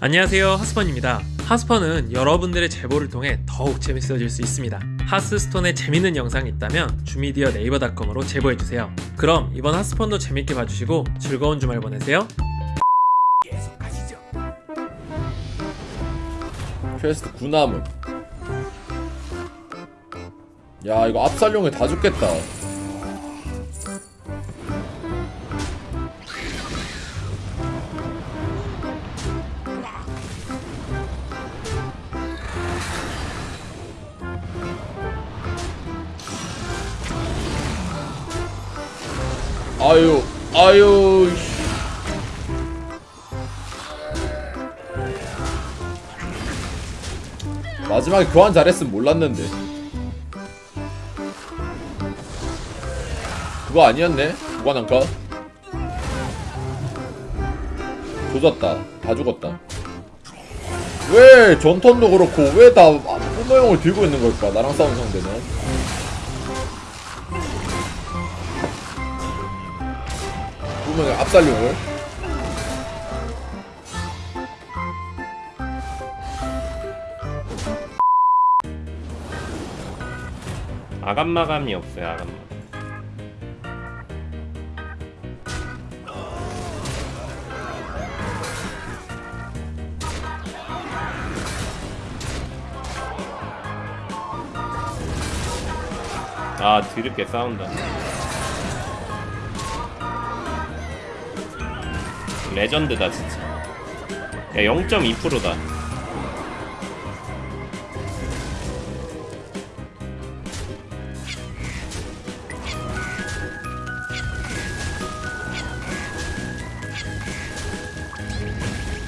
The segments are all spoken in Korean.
안녕하세요 하스펀입니다. 하스펀은 여러분들의 제보를 통해 더욱 재밌어질 수 있습니다. 하스스톤에 재밌는 영상이 있다면 주미디어 네이버닷컴으로 제보해주세요. 그럼 이번 하스펀도 재밌게 봐주시고 즐거운 주말 보내세요. 퀘스트 구나무 야 이거 압살용에 다 죽겠다 아유 아유 씨. 마지막에 교환 잘했으면 몰랐는데 그거 아니었네? 무관한가? 조졌다 다 죽었다 왜 전턴도 그렇고 왜 다 뿜어용을 들고 있는 걸까 나랑 싸운 상대는 뿜어용 압살용을 아감마감이 없어요 아감마 아 드럽게 싸운다 레전드다 진짜 야 0.2%다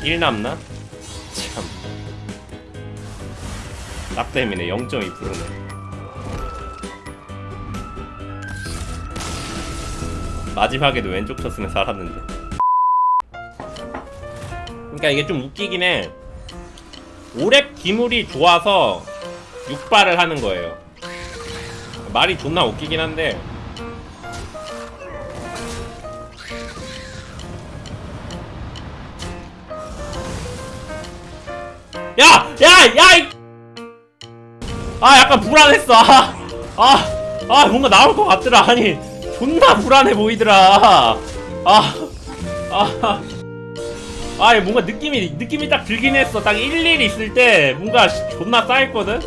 일 남나? 참. 딱 때문에 0.2%네. 마지막에도 왼쪽 쳤으면 살았는데. 그러니까 이게 좀 웃기긴 해. 오랩 기물이 좋아서 육발을 하는 거예요. 말이 존나 웃기긴 한데 야! 야! 야! 이... 아 약간 불안했어 아, 아, 아 뭔가 나올 것 같더라 아니 존나 불안해 보이더라 아, 아, 아 뭔가 느낌이 느낌이 딱 들긴 했어. 딱 일일 있을 때 뭔가 존나 쌓였거든?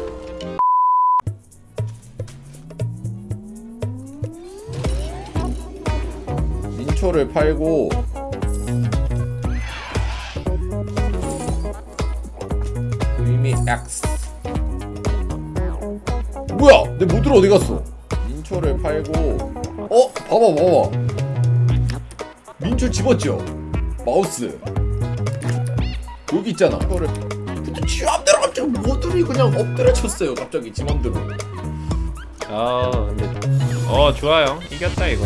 민초를 팔고 의미 X. 뭐야? 내 모드로 어디 갔어? 민초를 팔고 어? 봐봐 봐봐. 민초 집었죠? 마우스 여기 있잖아 그거를 근데 지 맘대로 갑자기 모드를 그냥 엎드려쳤어요 갑자기 지 맘대로 아 근데 어 좋아요 이겼다 이거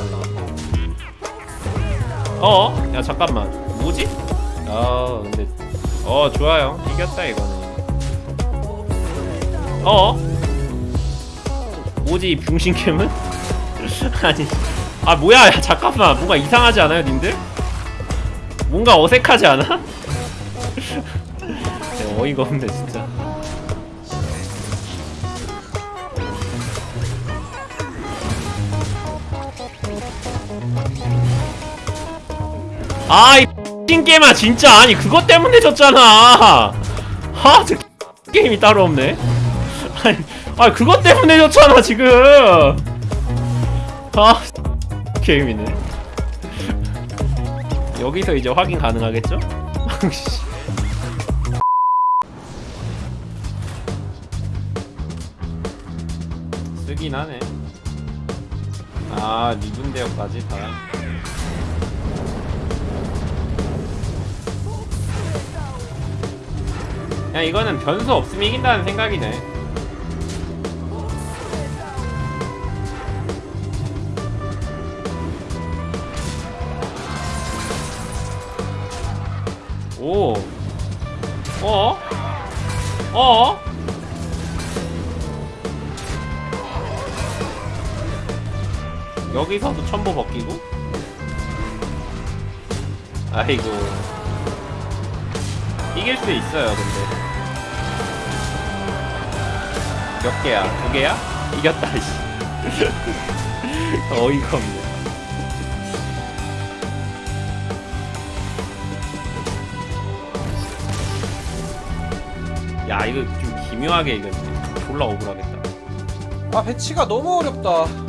어? 야 잠깐만 뭐지? 아 근데 어 좋아요 이겼다 이거는 어? 뭐지 이 병신캠은? 아니 아 뭐야 야, 잠깐만 뭔가 이상하지 않아요 님들? 뭔가 어색하지 않아? 야, 어이가 없네 진짜. 아이 게임아 진짜. 아니 그것 때문에 졌잖아. 아저 게임이 따로 없네. 아니 아 그것 때문에 졌잖아 지금. 아 게임이네. 여기서 이제 확인 가능하겠죠? 쓰긴 하네. 아 리븐 대역까지? 다 그냥 이거는 변수 없으면 이긴다는 생각이네. 오. 어? 어? 여기서도 첨보 벗기고? 아이고. 이길 수 있어요 근데. 몇 개야? 두 개야? 이겼다 씨. 어이가 없네. 야 이거 좀 기묘하게 이겼네. 졸라 억울하겠다. 아 배치가 너무 어렵다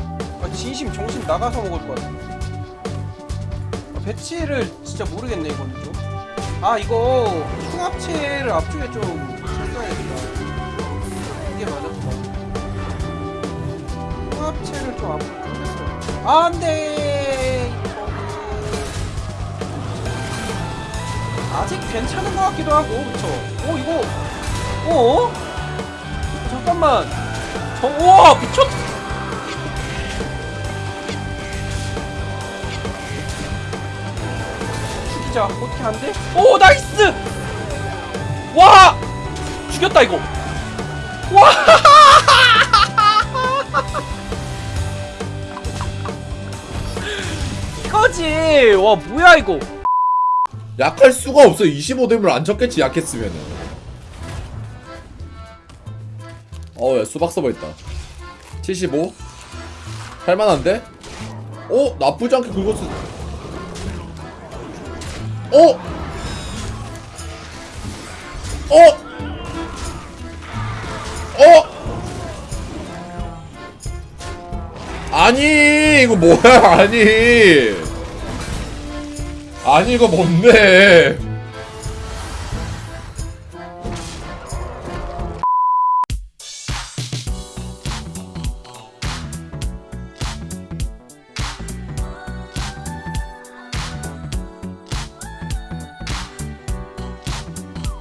아, 진심 정신 나가서 먹을 것 같아 아, 배치를 진짜 모르겠네 이거는 좀아 이거 흉합체를 앞쪽에 좀 써야겠다. 이게 맞았구나 흉합체를 좀 당겼어 아, 안돼! 아직 괜찮은 것 같기도 하고 그쵸? 오 이거. 어? 잠깐만. 저, 우와 미쳤 죽이자 어떻게 안 돼? 오 나이스! 와! 죽였다 이거. 와! 이거지. 와 뭐야 이거. 약할 수가 없어. 25댐을 안 쳤겠지 약했으면은. 어야 수박 서버 있다. 75 할만한데? 어? 나쁘지 않게 긁었어 어? 어? 어? 아니 이거 뭐야 아니 아니 이거 뭔데